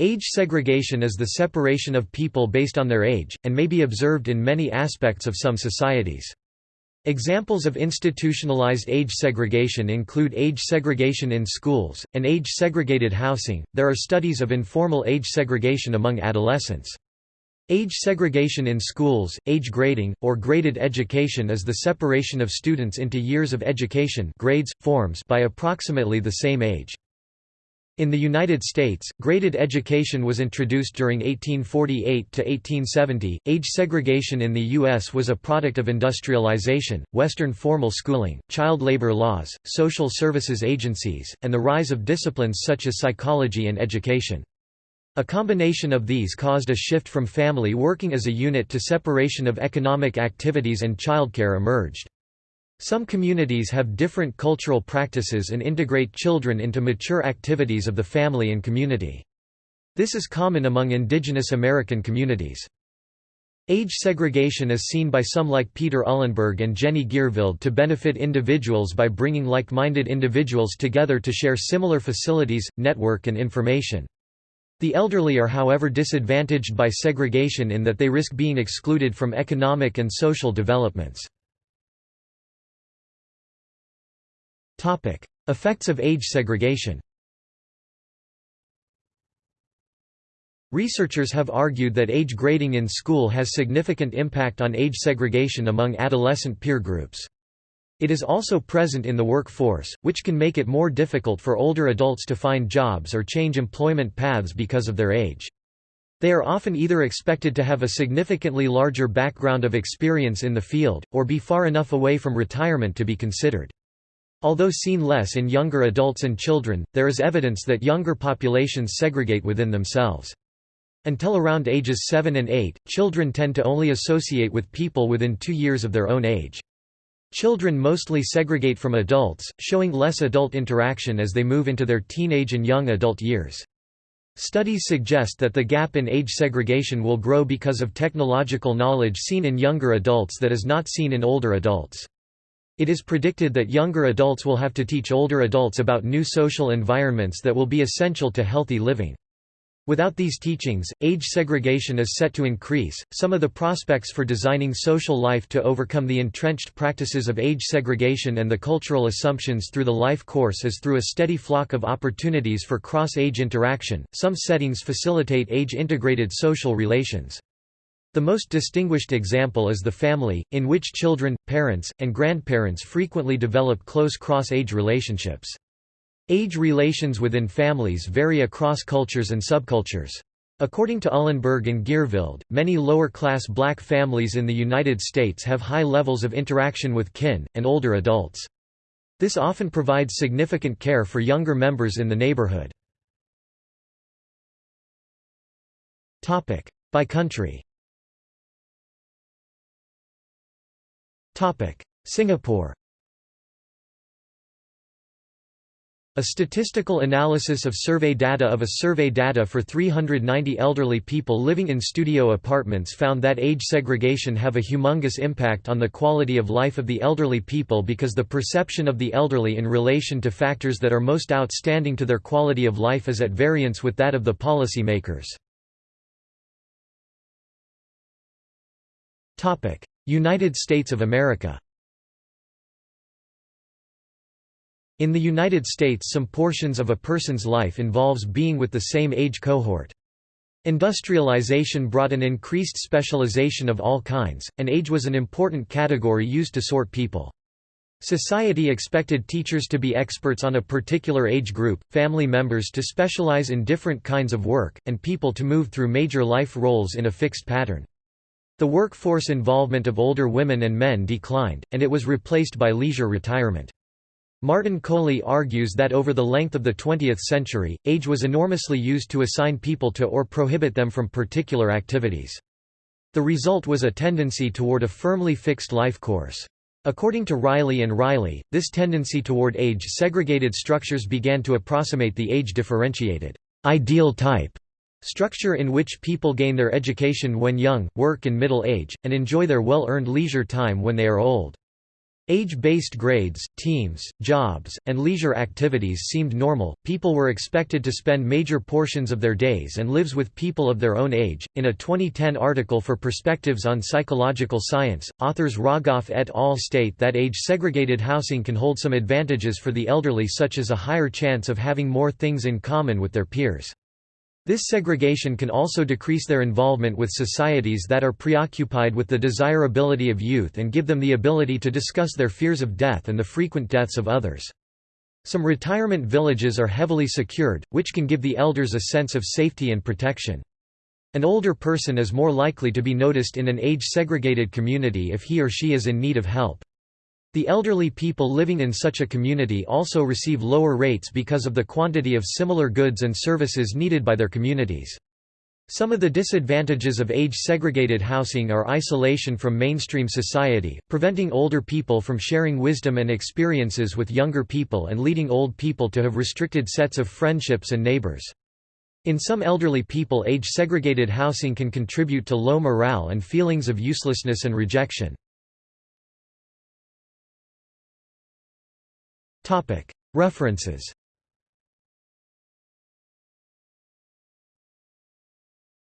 Age segregation is the separation of people based on their age, and may be observed in many aspects of some societies. Examples of institutionalized age segregation include age segregation in schools, and age segregated housing. There are studies of informal age segregation among adolescents. Age segregation in schools, age grading, or graded education is the separation of students into years of education grades, forms by approximately the same age. In the United States, graded education was introduced during 1848 to 1870. Age segregation in the U.S. was a product of industrialization, Western formal schooling, child labor laws, social services agencies, and the rise of disciplines such as psychology and education. A combination of these caused a shift from family working as a unit to separation of economic activities and childcare emerged. Some communities have different cultural practices and integrate children into mature activities of the family and community. This is common among indigenous American communities. Age segregation is seen by some like Peter Uhlenberg and Jenny Gierveld to benefit individuals by bringing like-minded individuals together to share similar facilities, network and information. The elderly are however disadvantaged by segregation in that they risk being excluded from economic and social developments. Effects of age segregation Researchers have argued that age grading in school has significant impact on age segregation among adolescent peer groups. It is also present in the workforce, which can make it more difficult for older adults to find jobs or change employment paths because of their age. They are often either expected to have a significantly larger background of experience in the field, or be far enough away from retirement to be considered. Although seen less in younger adults and children, there is evidence that younger populations segregate within themselves. Until around ages 7 and 8, children tend to only associate with people within two years of their own age. Children mostly segregate from adults, showing less adult interaction as they move into their teenage and young adult years. Studies suggest that the gap in age segregation will grow because of technological knowledge seen in younger adults that is not seen in older adults. It is predicted that younger adults will have to teach older adults about new social environments that will be essential to healthy living. Without these teachings, age segregation is set to increase. Some of the prospects for designing social life to overcome the entrenched practices of age segregation and the cultural assumptions through the life course is through a steady flock of opportunities for cross age interaction. Some settings facilitate age integrated social relations. The most distinguished example is the family, in which children, parents, and grandparents frequently develop close cross-age relationships. Age relations within families vary across cultures and subcultures. According to Uhlenberg and Gierveld, many lower-class black families in the United States have high levels of interaction with kin, and older adults. This often provides significant care for younger members in the neighborhood. By country Singapore. A statistical analysis of survey data of a survey data for 390 elderly people living in studio apartments found that age segregation have a humongous impact on the quality of life of the elderly people because the perception of the elderly in relation to factors that are most outstanding to their quality of life is at variance with that of the policymakers. United States of America In the United States some portions of a person's life involves being with the same age cohort. Industrialization brought an increased specialization of all kinds, and age was an important category used to sort people. Society expected teachers to be experts on a particular age group, family members to specialize in different kinds of work, and people to move through major life roles in a fixed pattern. The workforce involvement of older women and men declined, and it was replaced by leisure retirement. Martin Kohli argues that over the length of the 20th century, age was enormously used to assign people to or prohibit them from particular activities. The result was a tendency toward a firmly fixed life course. According to Riley and Riley, this tendency toward age-segregated structures began to approximate the age-differentiated ideal type Structure in which people gain their education when young, work in middle age, and enjoy their well-earned leisure time when they are old. Age-based grades, teams, jobs, and leisure activities seemed normal. People were expected to spend major portions of their days and lives with people of their own age. In a 2010 article for Perspectives on Psychological Science, authors Rogoff et al. state that age-segregated housing can hold some advantages for the elderly such as a higher chance of having more things in common with their peers. This segregation can also decrease their involvement with societies that are preoccupied with the desirability of youth and give them the ability to discuss their fears of death and the frequent deaths of others. Some retirement villages are heavily secured, which can give the elders a sense of safety and protection. An older person is more likely to be noticed in an age-segregated community if he or she is in need of help. The elderly people living in such a community also receive lower rates because of the quantity of similar goods and services needed by their communities. Some of the disadvantages of age-segregated housing are isolation from mainstream society, preventing older people from sharing wisdom and experiences with younger people and leading old people to have restricted sets of friendships and neighbors. In some elderly people age-segregated housing can contribute to low morale and feelings of uselessness and rejection. References